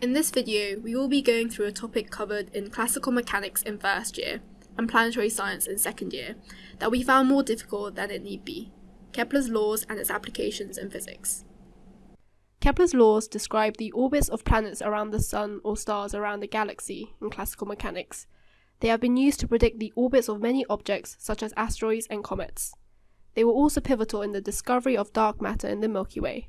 In this video, we will be going through a topic covered in classical mechanics in first year and planetary science in second year that we found more difficult than it need be Kepler's laws and its applications in physics. Kepler's laws describe the orbits of planets around the Sun or stars around a galaxy in classical mechanics. They have been used to predict the orbits of many objects, such as asteroids and comets. They were also pivotal in the discovery of dark matter in the Milky Way.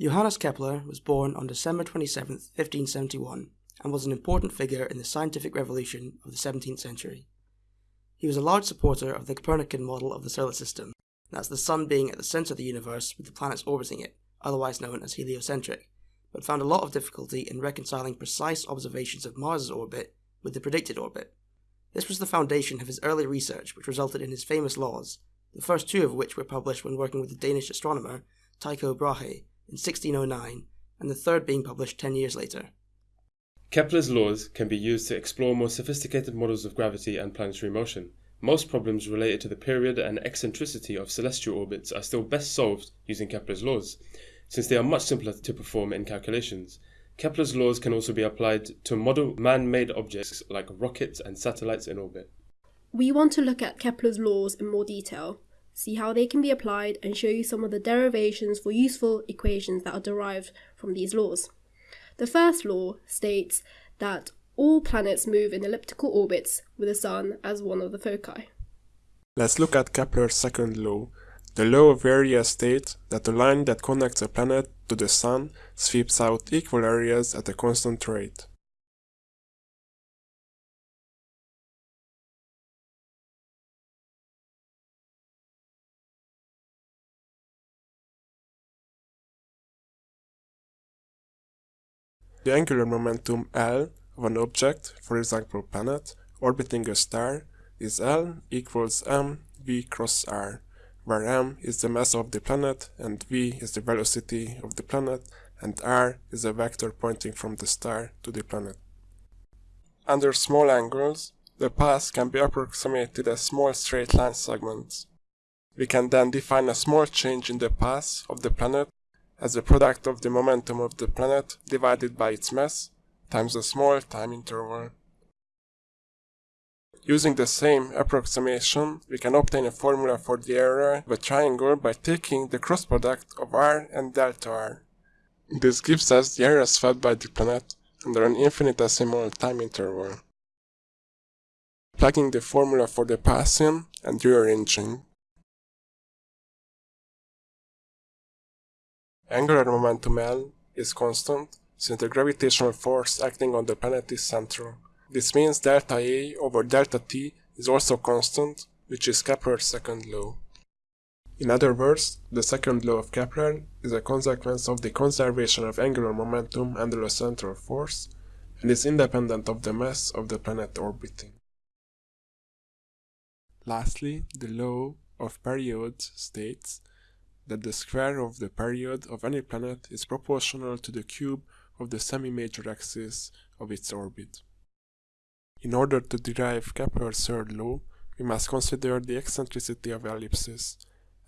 Johannes Kepler was born on December 27, 1571, and was an important figure in the scientific revolution of the 17th century. He was a large supporter of the Copernican model of the solar system, that's the Sun being at the centre of the universe with the planets orbiting it, otherwise known as heliocentric, but found a lot of difficulty in reconciling precise observations of Mars's orbit with the predicted orbit. This was the foundation of his early research, which resulted in his famous laws, the first two of which were published when working with the Danish astronomer Tycho Brahe in 1609, and the third being published 10 years later. Kepler's laws can be used to explore more sophisticated models of gravity and planetary motion. Most problems related to the period and eccentricity of celestial orbits are still best solved using Kepler's laws, since they are much simpler to perform in calculations. Kepler's laws can also be applied to model man made objects like rockets and satellites in orbit. We want to look at Kepler's laws in more detail, see how they can be applied, and show you some of the derivations for useful equations that are derived from these laws. The first law states that all planets move in elliptical orbits with the Sun as one of the foci. Let's look at Kepler's second law. The law of area states that the line that connects a planet to the Sun sweeps out equal areas at a constant rate. The angular momentum L of an object, for example planet, orbiting a star is L equals m v cross r, where m is the mass of the planet and v is the velocity of the planet and r is a vector pointing from the star to the planet. Under small angles, the path can be approximated as small straight line segments. We can then define a small change in the path of the planet as the product of the momentum of the planet divided by its mass times a small time interval. Using the same approximation, we can obtain a formula for the area of a triangle by taking the cross product of r and delta r. This gives us the area swept by the planet under an infinitesimal time interval. Plugging the formula for the path in and rearranging Angular momentum L is constant since the gravitational force acting on the planet is central. This means delta A over delta T is also constant, which is Kepler's second law. In other words, the second law of Kepler is a consequence of the conservation of angular momentum under a central force and is independent of the mass of the planet orbiting. Lastly, the law of periods states that the square of the period of any planet is proportional to the cube of the semi-major axis of its orbit. In order to derive Kepler's third law, we must consider the eccentricity of ellipses.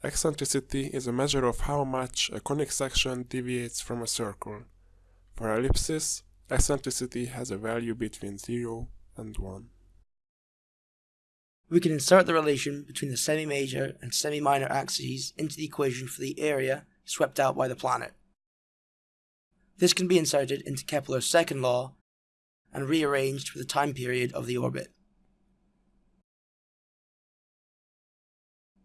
Eccentricity is a measure of how much a conic section deviates from a circle. For ellipses, eccentricity has a value between 0 and 1 we can insert the relation between the semi-major and semi-minor axes into the equation for the area swept out by the planet. This can be inserted into Kepler's second law and rearranged for the time period of the orbit.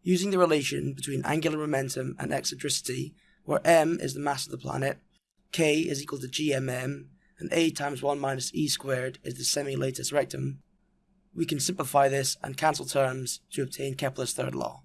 Using the relation between angular momentum and eccentricity, where m is the mass of the planet, k is equal to gmm, and a times 1 minus e squared is the semi-latus rectum, we can simplify this and cancel terms to obtain Kepler's third law.